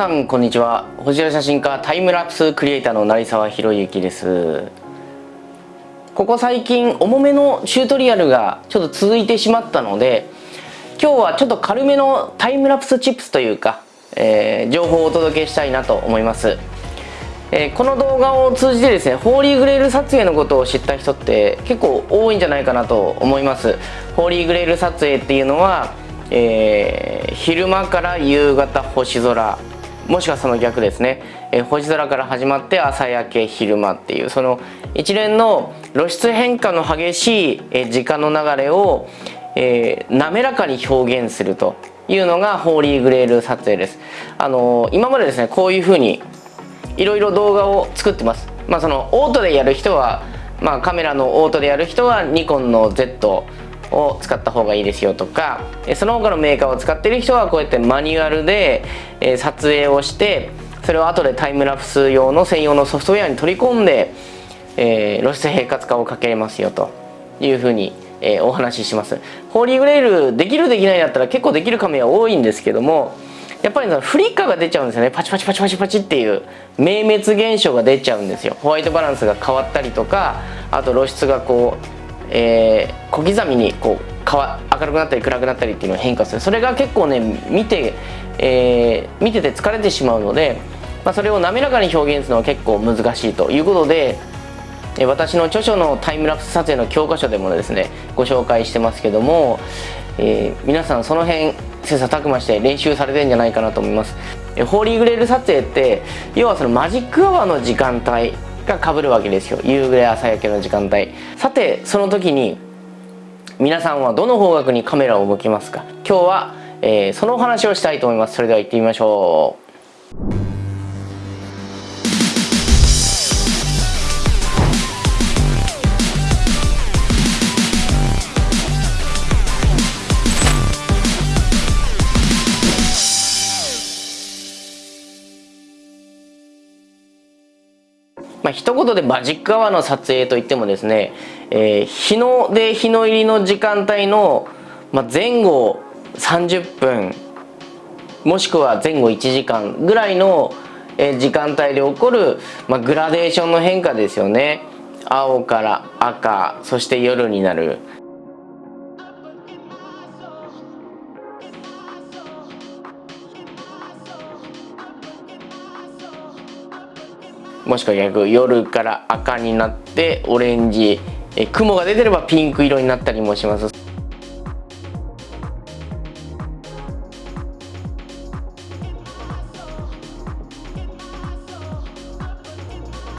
さんこんにちは。星空写真家タイムラプスクリエイターの成沢博之です。ここ最近重めのチュートリアルがちょっと続いてしまったので今日はちょっと軽めのタイムラプスチップスというか、えー、情報をお届けしたいなと思います。えー、この動画を通じてですねホーリーグレール撮影のことを知った人って結構多いんじゃないかなと思います。ホーリーグレール撮影っていうのは、えー、昼間から夕方星空もしくはその逆ですね、えー、星空から始まって朝焼け昼間っていうその一連の露出変化の激しい、え時間の流れを、え滑らかに表現するというのがホーリーグレール撮影です。あの今までですねこういうふうにいろいろ動画を作ってます。まあそのオートでやる人はまあカメラのオートでやる人はニコンの Z を使った方がいいですよとかその他のメーカーを使ってる人はこうやってマニュアルで撮影をしてそれを後でタイムラプス用の専用のソフトウェアに取り込んで、え、露出平滑化をかけますよというふうに、え、お話しします。ホーリーグレールできるできないだったら結構できるカメラ多いんですけどもやっぱりそのフリッカーが出ちゃうんですよね。パチパチパチパチパチっていう明滅現象が出ちゃうんですよ。ホワイトバランスが変わったりとかあと露出がこう、えー、小刻みにこう明るくなったり暗くなったりっていうのを変化する。それが結構ね見て、えー、見てて疲れてしまうので、まあ、それを滑らかに表現するのは結構難しいということで私の著書のタイムラプス撮影の教科書でもですねご紹介してますけども、えー、皆さんその辺切磋琢磨して練習されてんじゃないかなと思います。ホーリーグレール撮影って要はそのマジックアワーの時間帯がかぶるわけですよ。夕暮れ朝焼けの時間帯。さてその時に皆さんはどの方角にカメラを向きますか？今日は、えー、そのお話をしたいと思います。それでは行ってみましょう。まあ、一言でマジックアワーの撮影といってもですね、えー、日の出日の入りの時間帯の、まあ、前後30分もしくは前後1時間ぐらいの時間帯で起こる、まあ、グラデーションの変化ですよね。青から赤そして夜になる。もしくは逆夜から赤になってオレンジえ雲が出てればピンク色になったりもします。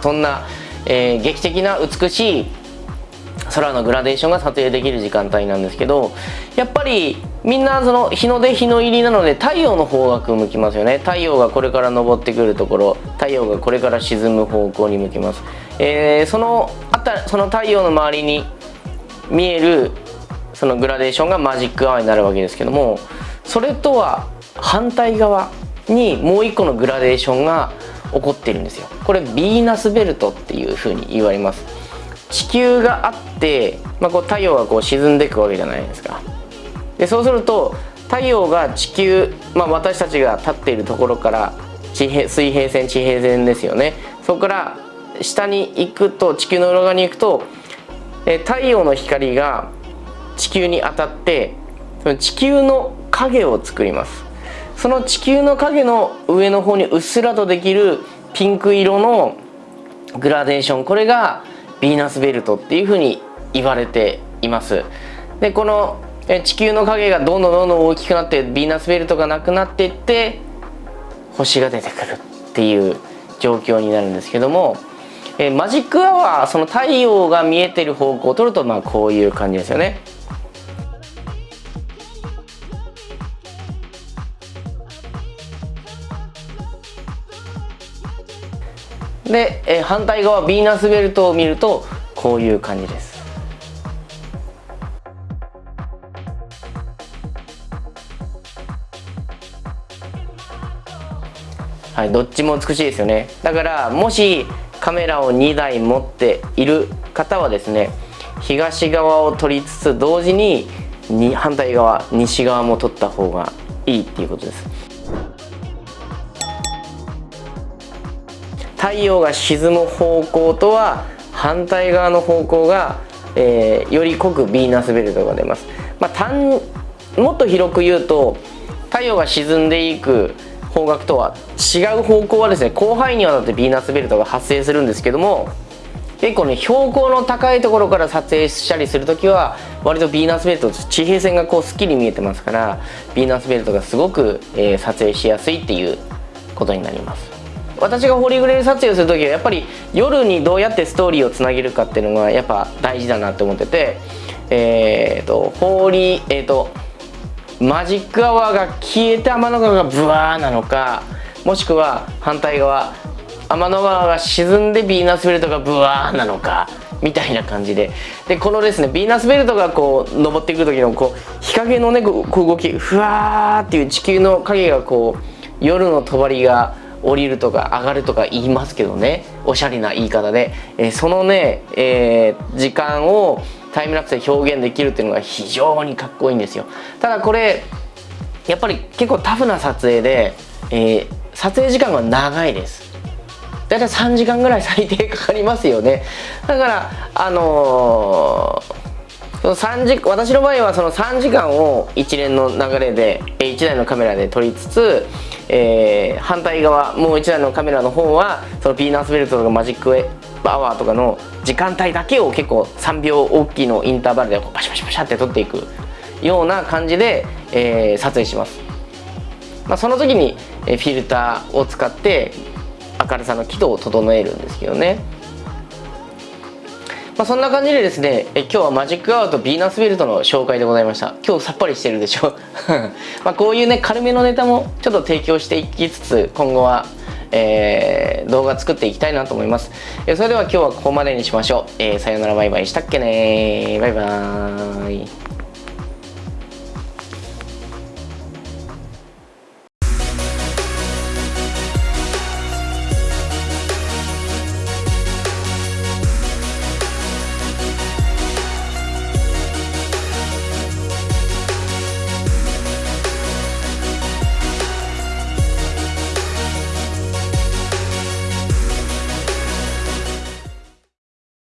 そんな、えー、劇的な美しい空のグラデーションが撮影できる時間帯なんですけどやっぱりみんなその日の出日の入りなので太陽の方角向きますよね。太陽がこれから昇ってくるところ太陽がこれから沈む方向に向きます、えー、そのあたその太陽の周りに見えるそのグラデーションがマジックアワーになるわけですけどもそれとは反対側にもう一個のグラデーションが起こっているんですよ。これヴィーナスベルトっていうふうに言われます。地球があって、まあ、こう太陽がこう沈んでいくわけじゃないですか。でそうすると太陽が地球、まあ、私たちが立っているところから地平水平線地平線ですよね。そこから下に行くと地球の裏側に行くと太陽の光が地球に当たってその地球の影を作ります。その地球の影の上の方にうっすらとできるピンク色のグラデーション。これがヴィーナスベルトっていうふうに言われています。でこの地球の影がどんどんどんどん大きくなってヴィーナスベルトがなくなっていって星が出てくるっていう状況になるんですけども、えマジックアワーその太陽が見えてる方向を取るとまあこういう感じですよね。で、え反対側ヴィーナスベルトを見るとこういう感じです。はい、どっちも美しいですよね。だからもしカメラを2台持っている方はですね東側を撮りつつ同時にに反対側西側も撮った方がいいっていうことです。太陽が沈む方向とは反対側の方向が、えー、より濃くヴィーナスベルトが出ます、まあ、もっと広く言うと太陽が沈んでいく方角とは違う方向はですね広範囲にわたってヴィーナスベルトが発生するんですけども結構ね標高の高いところから撮影したりする時は割とヴィーナスベルト地平線がこうすっきり見えてますからヴィーナスベルトがすごく、えー、撮影しやすいっていうことになります。私がホーリーグレー撮影をする時はやっぱり夜にどうやってストーリーをつなげるかっていうのがやっぱ大事だなって思っててえっ、ー、とホーリーえっ、ー、とマジックアワーが消えて天の川がブワーなのかもしくは反対側天の川が沈んでヴィーナスベルトがブワーなのかみたいな感じで。でこのですねヴィーナスベルトがこう登ってくる時のこう日陰のねこう動きふわーっていう地球の影がこう夜の帳が降りるとか上がるとか言いますけどね。おしゃれな言い方で、えー、そのね、えー、時間をタイムラプスで表現できるっていうのが非常にかっこいいんですよ。ただこれやっぱり結構タフな撮影で、えー、撮影時間が長いです。大体3時間ぐらい最低かかりますよね。だからあのー、その3時私の場合はその3時間を一連の流れで1台のカメラで撮りつつ、えー、反対側もう1台のカメラの方はそのピーナッツベルトとかマジックアワーとかの時間帯だけを結構3秒大きいのインターバルでこうパシャパシャパシャって撮っていくような感じで、えー、撮影します、まあ、その時にフィルターを使って明るさの輝度を整えるんですけどね。まあ、そんな感じでですねえ今日はマジックアワーとヴィーナスベルトの紹介でございました今日さっぱりしてるでしょ まこういうね軽めのネタもちょっと提供していきつつ今後はえー、動画作っていきたいなと思います。えそれでは今日はここまでにしましょう。えー、さよならバイバイしたっけねバイバーイ。